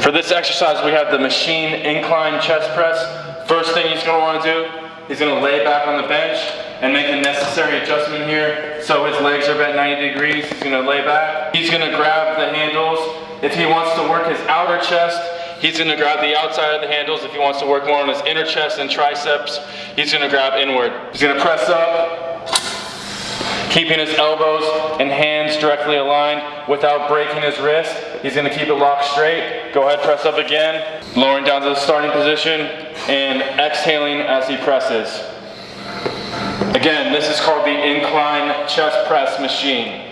For this exercise, we have the machine incline chest press. First thing he's gonna wanna do, he's gonna lay back on the bench and make the necessary adjustment here. So his legs are bent 90 degrees, he's gonna lay back. He's gonna grab the handles. If he wants to work his outer chest, he's gonna grab the outside of the handles. If he wants to work more on his inner chest and triceps, he's gonna grab inward. He's gonna press up, keeping his elbows and hands directly aligned without breaking his wrist. He's gonna keep it locked straight. Go ahead, press up again. Lowering down to the starting position and exhaling as he presses. Again, this is called the incline chest press machine.